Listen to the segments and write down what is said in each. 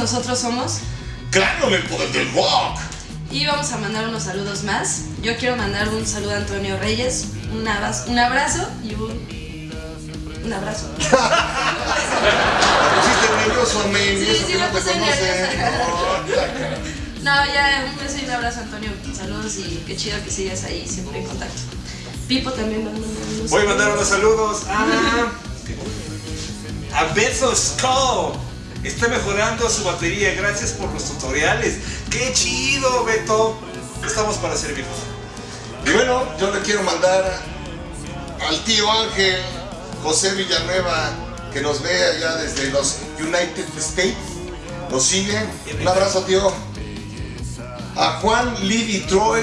nosotros somos Claro, el poder del rock. y vamos a mandar unos saludos más. Yo quiero mandar un saludo a Antonio Reyes, un abrazo, un abrazo y un, un abrazo. Te pusiste nervioso, men. Sí, sí, te puse cara. No, ya un beso y un abrazo Antonio, saludos y qué chido que sigues ahí siempre en contacto. Pipo también va a mandar unos Voy a mandar unos saludos a, a Beto Skull. Está mejorando su batería gracias por los tutoriales. ¡Qué chido, Beto! Estamos para servirnos. Y bueno, yo le quiero mandar al tío Ángel José Villanueva, que nos ve allá desde los United States. Nos sigue. Un abrazo, tío. A Juan Livy Troy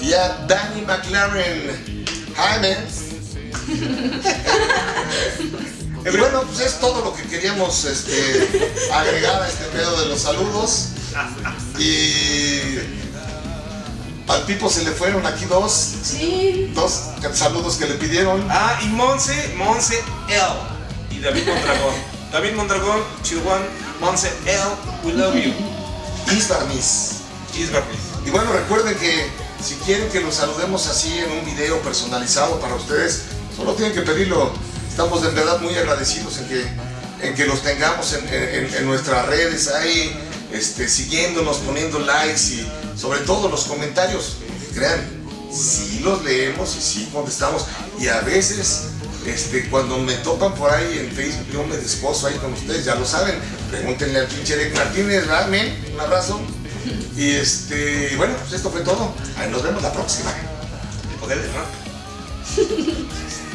y a Danny McLaren. Hi, man. Y bueno, pues es todo lo que queríamos este, agregar a este pedo de los saludos. Y al Pipo se le fueron aquí dos, Sí, dos saludos que le pidieron. Ah, y Monse, Monse L. Y David Mondragón. David Mondragón, Chihuahua, Monse L. We love you. Isbarmis. Isbarris. Y bueno, recuerden que si quieren que los saludemos así en un video personalizado para ustedes, solo tienen que pedirlo. Estamos de verdad muy agradecidos en que, en que los tengamos en, en- en nuestras redes ahí, este, siguiéndonos, poniendo likes y sobre todo los comentarios. Crean, sí los leemos y sí contestamos. Y a veces, este, cuando me topan por ahí en Facebook, yo me desposo ahí con ustedes, ya lo saben. Pregúntenle al pinche Eric Martínez, ¿verdad, men? Un abrazo. Y este, bueno, pues esto fue todo. Ahí nos vemos la próxima. El poder del rock.